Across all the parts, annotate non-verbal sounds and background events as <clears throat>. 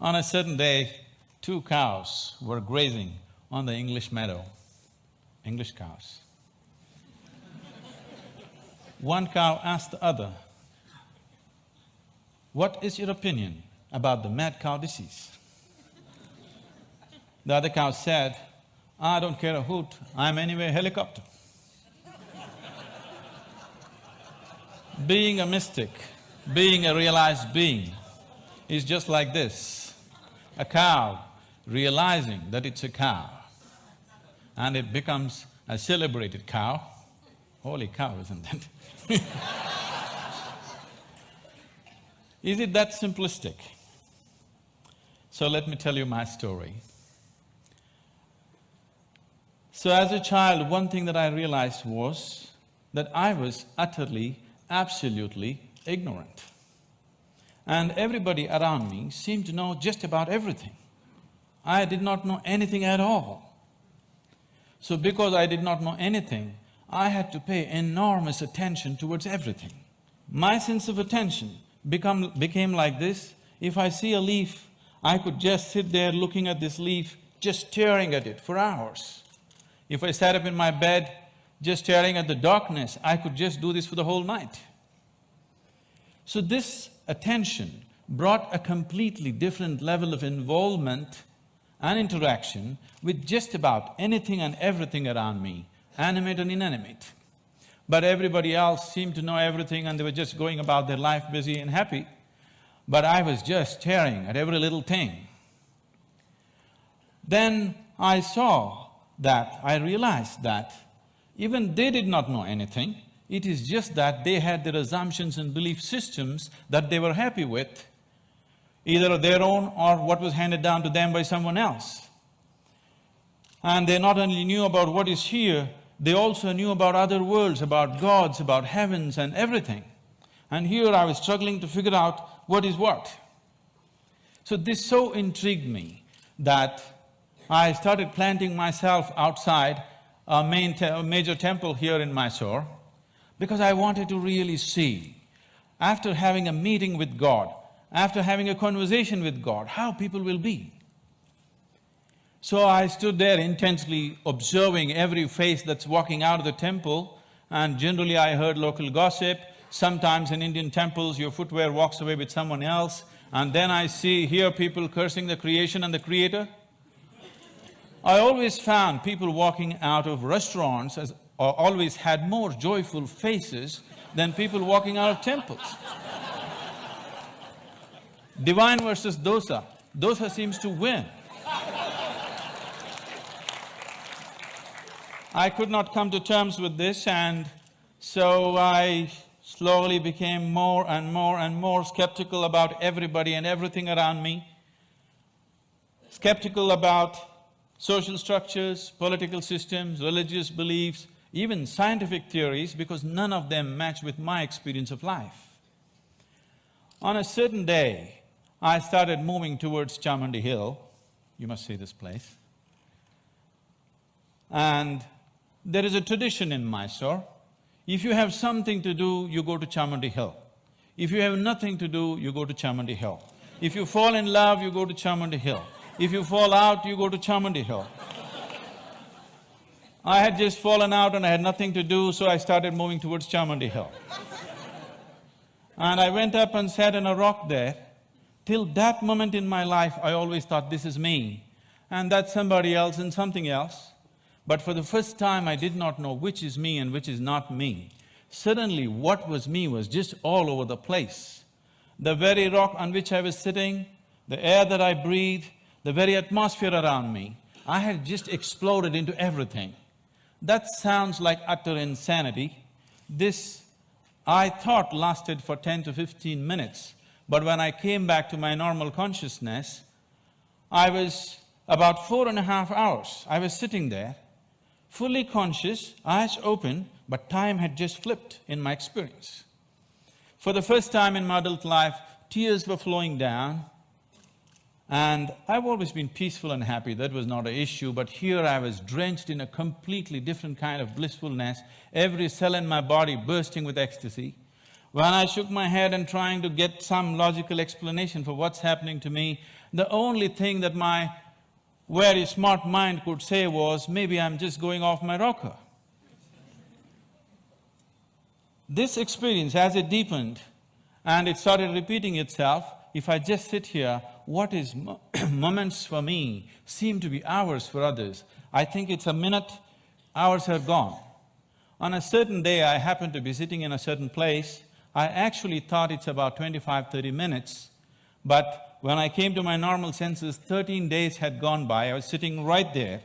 On a certain day, two cows were grazing on the English meadow, English cows. One cow asked the other, what is your opinion about the mad cow disease? The other cow said, I don't care a hoot, I'm anyway a helicopter. being a mystic, being a realized being is just like this. A cow realizing that it's a cow and it becomes a celebrated cow. Holy cow, isn't it? <laughs> Is it that simplistic? So let me tell you my story. So as a child, one thing that I realized was that I was utterly, absolutely ignorant. And everybody around me seemed to know just about everything. I did not know anything at all. So because I did not know anything, I had to pay enormous attention towards everything. My sense of attention become… became like this, if I see a leaf, I could just sit there looking at this leaf, just staring at it for hours. If I sat up in my bed, just staring at the darkness, I could just do this for the whole night. So this attention brought a completely different level of involvement and interaction with just about anything and everything around me, animate and inanimate. But everybody else seemed to know everything and they were just going about their life busy and happy. But I was just staring at every little thing. Then I saw that, I realized that even they did not know anything, it is just that they had their assumptions and belief systems that they were happy with, either of their own or what was handed down to them by someone else. And they not only knew about what is here, they also knew about other worlds, about gods, about heavens and everything. And here I was struggling to figure out what is what. So this so intrigued me that I started planting myself outside a main te major temple here in Mysore because I wanted to really see, after having a meeting with God, after having a conversation with God, how people will be. So I stood there intensely observing every face that's walking out of the temple and generally I heard local gossip. Sometimes in Indian temples, your footwear walks away with someone else and then I see, hear people cursing the creation and the creator. I always found people walking out of restaurants as always had more joyful faces than people walking out of temples. Divine versus dosa, dosa seems to win. I could not come to terms with this and so I slowly became more and more and more skeptical about everybody and everything around me. Skeptical about social structures, political systems, religious beliefs, even scientific theories because none of them match with my experience of life. On a certain day, I started moving towards Chamundi Hill, you must see this place, and there is a tradition in Mysore, if you have something to do, you go to Chamundi Hill. If you have nothing to do, you go to Chamundi Hill. If you fall in love, you go to Chamundi Hill. If you fall out, you go to Chamundi Hill. I had just fallen out and I had nothing to do, so I started moving towards Chamundi Hill. And I went up and sat on a rock there. Till that moment in my life, I always thought, this is me, and that's somebody else and something else. But for the first time, I did not know which is me and which is not me. Suddenly, what was me was just all over the place. The very rock on which I was sitting, the air that I breathed, the very atmosphere around me, I had just exploded into everything. That sounds like utter insanity. This, I thought, lasted for ten to fifteen minutes, but when I came back to my normal consciousness, I was about four and a half hours, I was sitting there fully conscious, eyes open, but time had just flipped in my experience. For the first time in my adult life, tears were flowing down and I've always been peaceful and happy, that was not an issue, but here I was drenched in a completely different kind of blissfulness, every cell in my body bursting with ecstasy. When I shook my head and trying to get some logical explanation for what's happening to me, The only thing that my very smart mind could say was, maybe I'm just going off my rocker. This experience, as it deepened and it started repeating itself, if I just sit here, what is mo <clears throat> moments for me seem to be hours for others. I think it's a minute, hours are gone. On a certain day, I happened to be sitting in a certain place, I actually thought it's about 25, 30 minutes, but when I came to my normal senses, thirteen days had gone by, I was sitting right there.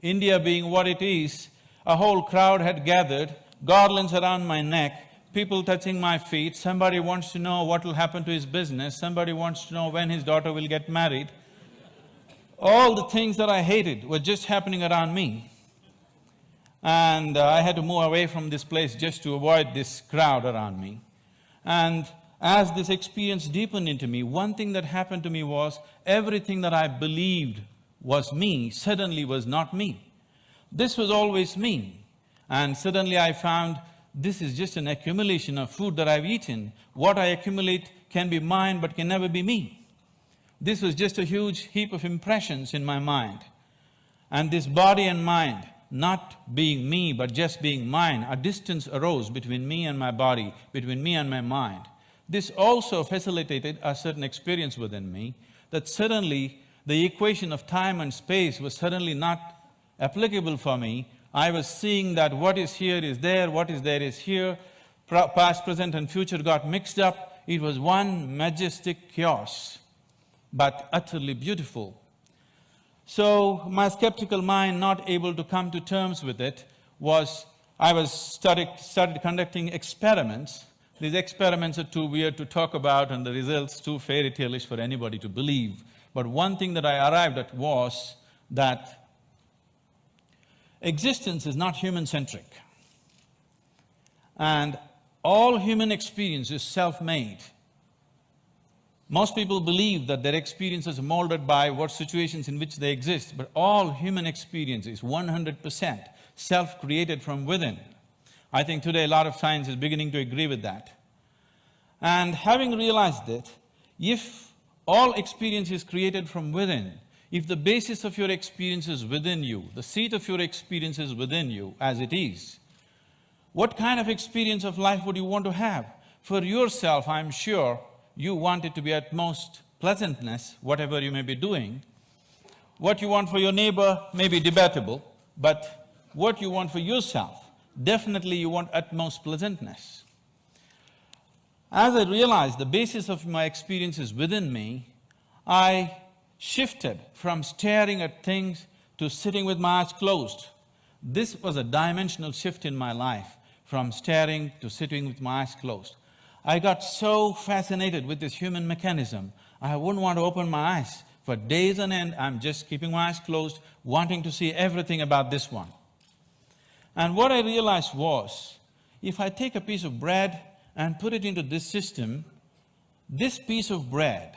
India being what it is, a whole crowd had gathered, garlands around my neck, people touching my feet, somebody wants to know what will happen to his business, somebody wants to know when his daughter will get married. All the things that I hated were just happening around me. And uh, I had to move away from this place just to avoid this crowd around me. And as this experience deepened into me, one thing that happened to me was everything that I believed was me suddenly was not me. This was always me. And suddenly I found this is just an accumulation of food that I've eaten. What I accumulate can be mine but can never be me. This was just a huge heap of impressions in my mind. And this body and mind, not being me but just being mine, a distance arose between me and my body, between me and my mind. This also facilitated a certain experience within me, that suddenly the equation of time and space was suddenly not applicable for me I was seeing that what is here is there, what is there is here, past, present and future got mixed up. It was one majestic chaos, but utterly beautiful. So my skeptical mind, not able to come to terms with it, was I was started, started conducting experiments. These experiments are too weird to talk about and the results too fairy tale-ish for anybody to believe. But one thing that I arrived at was that Existence is not human-centric. And all human experience is self-made. Most people believe that their experience is molded by what situations in which they exist, but all human experience is one hundred percent self-created from within. I think today a lot of science is beginning to agree with that. And having realized that, if all experience is created from within, if the basis of your experience is within you, the seat of your experience is within you as it is, what kind of experience of life would you want to have? For yourself, I'm sure you want it to be at most pleasantness, whatever you may be doing. What you want for your neighbor may be debatable, but what you want for yourself, definitely you want utmost pleasantness. As I realized the basis of my experience is within me, I shifted from staring at things to sitting with my eyes closed. This was a dimensional shift in my life, from staring to sitting with my eyes closed. I got so fascinated with this human mechanism, I wouldn't want to open my eyes. For days on end, I'm just keeping my eyes closed, wanting to see everything about this one. And what I realized was, if I take a piece of bread and put it into this system, this piece of bread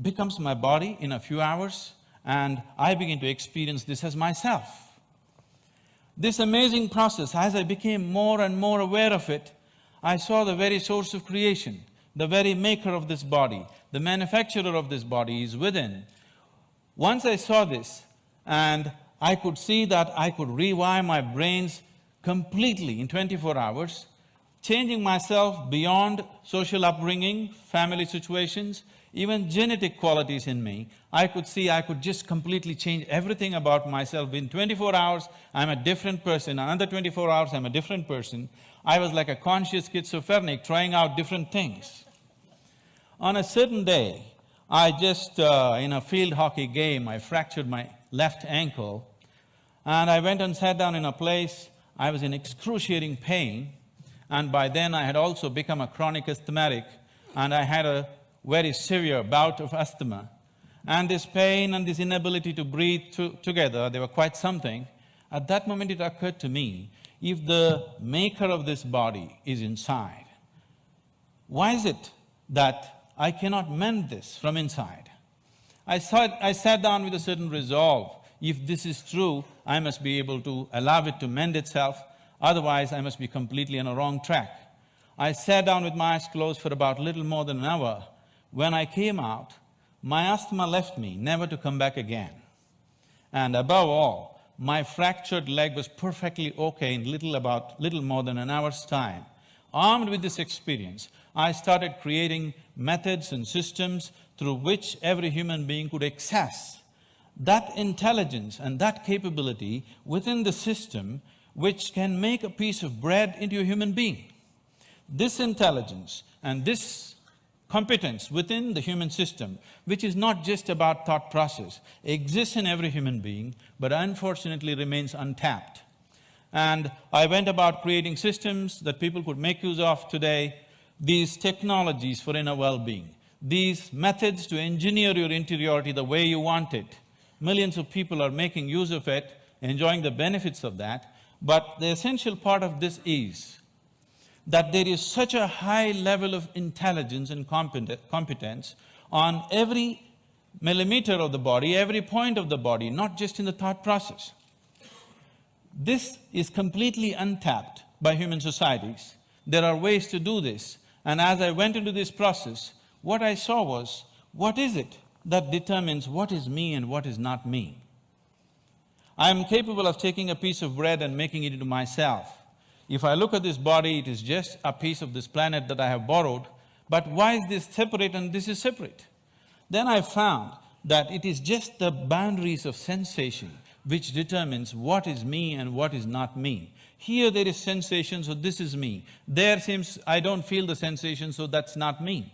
becomes my body in a few hours and I begin to experience this as myself. This amazing process, as I became more and more aware of it, I saw the very source of creation, the very maker of this body, the manufacturer of this body is within. Once I saw this and I could see that I could rewire my brains completely in twenty-four hours, changing myself beyond social upbringing, family situations, even genetic qualities in me, I could see I could just completely change everything about myself. In twenty-four hours, I'm a different person, another twenty-four hours, I'm a different person. I was like a conscious schizophrenic trying out different things. On a certain day, I just, uh, in a field hockey game, I fractured my left ankle and I went and sat down in a place, I was in excruciating pain and by then I had also become a chronic asthmatic and I had a very severe bout of asthma. And this pain and this inability to breathe to, together, they were quite something. At that moment it occurred to me, if the maker of this body is inside, why is it that I cannot mend this from inside? I, I sat down with a certain resolve, if this is true, I must be able to allow it to mend itself, otherwise I must be completely on a wrong track. I sat down with my eyes closed for about little more than an hour when I came out, my asthma left me, never to come back again. And above all, my fractured leg was perfectly okay in little about… little more than an hour's time. Armed with this experience, I started creating methods and systems through which every human being could access that intelligence and that capability within the system which can make a piece of bread into a human being. This intelligence and this competence within the human system, which is not just about thought process, exists in every human being, but unfortunately remains untapped. And I went about creating systems that people could make use of today, these technologies for inner well-being, these methods to engineer your interiority the way you want it. Millions of people are making use of it, enjoying the benefits of that, but the essential part of this is that there is such a high level of intelligence and competence on every millimeter of the body, every point of the body, not just in the thought process. This is completely untapped by human societies. There are ways to do this, and as I went into this process, what I saw was, what is it that determines what is me and what is not me? I am capable of taking a piece of bread and making it into myself. If I look at this body, it is just a piece of this planet that I have borrowed, but why is this separate and this is separate? Then I found that it is just the boundaries of sensation which determines what is me and what is not me. Here there is sensation, so this is me. There seems I don't feel the sensation, so that's not me.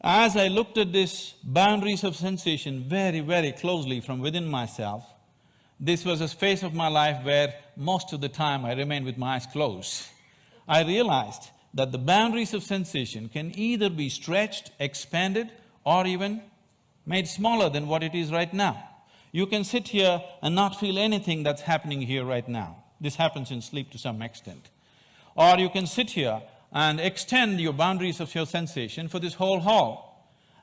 As I looked at this boundaries of sensation very, very closely from within myself, this was a phase of my life where most of the time I remained with my eyes closed. I realized that the boundaries of sensation can either be stretched, expanded or even made smaller than what it is right now. You can sit here and not feel anything that's happening here right now. This happens in sleep to some extent. Or you can sit here and extend your boundaries of your sensation for this whole hall.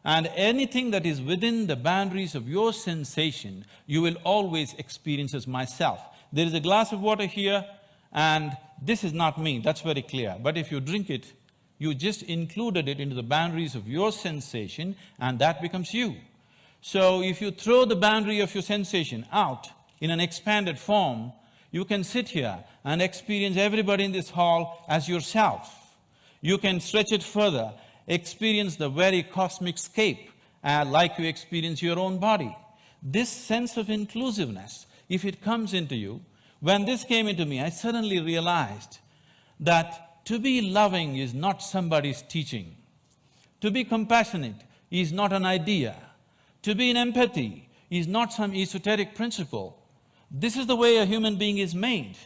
And anything that is within the boundaries of your sensation, you will always experience as myself. There is a glass of water here and this is not me, that's very clear. But if you drink it, you just included it into the boundaries of your sensation and that becomes you. So if you throw the boundary of your sensation out in an expanded form, you can sit here and experience everybody in this hall as yourself. You can stretch it further experience the very cosmic scape uh, like you experience your own body. This sense of inclusiveness, if it comes into you, when this came into me, I suddenly realized that to be loving is not somebody's teaching. To be compassionate is not an idea. To be in empathy is not some esoteric principle. This is the way a human being is made.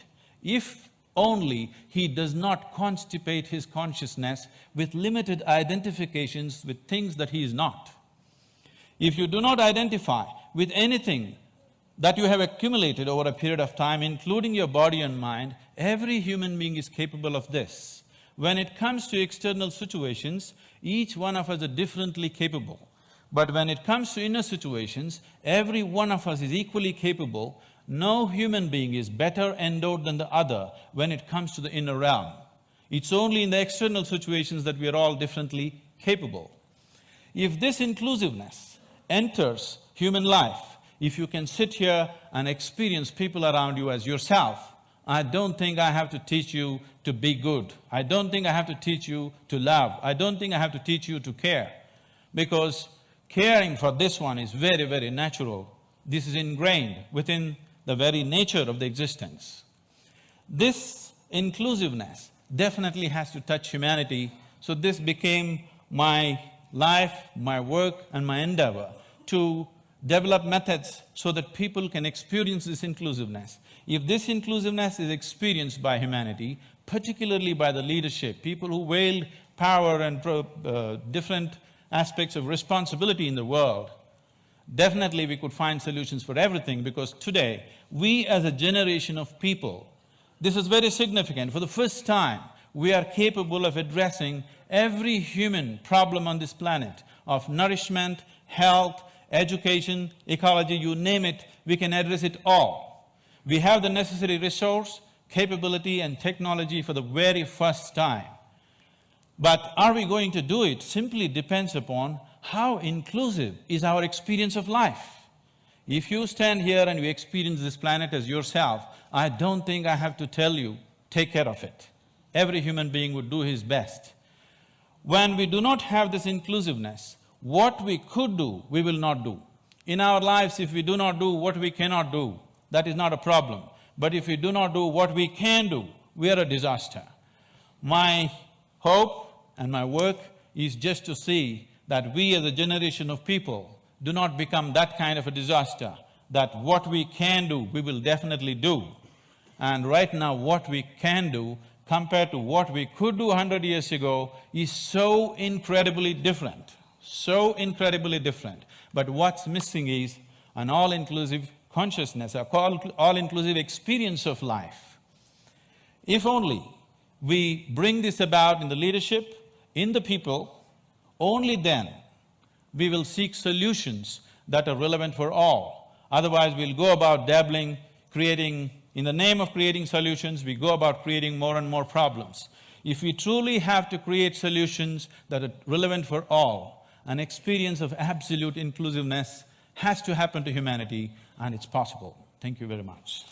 If only he does not constipate his consciousness with limited identifications with things that he is not. If you do not identify with anything that you have accumulated over a period of time, including your body and mind, every human being is capable of this. When it comes to external situations, each one of us are differently capable. But when it comes to inner situations, every one of us is equally capable no human being is better endowed than the other when it comes to the inner realm. It's only in the external situations that we are all differently capable. If this inclusiveness enters human life, if you can sit here and experience people around you as yourself, I don't think I have to teach you to be good. I don't think I have to teach you to love. I don't think I have to teach you to care. Because caring for this one is very, very natural. This is ingrained within the very nature of the existence. This inclusiveness definitely has to touch humanity, so this became my life, my work and my endeavor to develop methods so that people can experience this inclusiveness. If this inclusiveness is experienced by humanity, particularly by the leadership, people who wield power and uh, different aspects of responsibility in the world, Definitely we could find solutions for everything because today, we as a generation of people, this is very significant, for the first time, we are capable of addressing every human problem on this planet of nourishment, health, education, ecology, you name it, we can address it all. We have the necessary resource, capability and technology for the very first time. But are we going to do it simply depends upon how inclusive is our experience of life. If you stand here and you experience this planet as yourself, I don't think I have to tell you, take care of it. Every human being would do his best. When we do not have this inclusiveness, what we could do, we will not do. In our lives, if we do not do what we cannot do, that is not a problem. But if we do not do what we can do, we are a disaster. My hope and my work is just to see that we as a generation of people do not become that kind of a disaster, that what we can do, we will definitely do. And right now, what we can do compared to what we could do hundred years ago is so incredibly different, so incredibly different. But what's missing is an all-inclusive consciousness, a all-inclusive experience of life. If only we bring this about in the leadership, in the people, only then we will seek solutions that are relevant for all. Otherwise, we'll go about dabbling, creating… In the name of creating solutions, we go about creating more and more problems. If we truly have to create solutions that are relevant for all, an experience of absolute inclusiveness has to happen to humanity and it's possible. Thank you very much.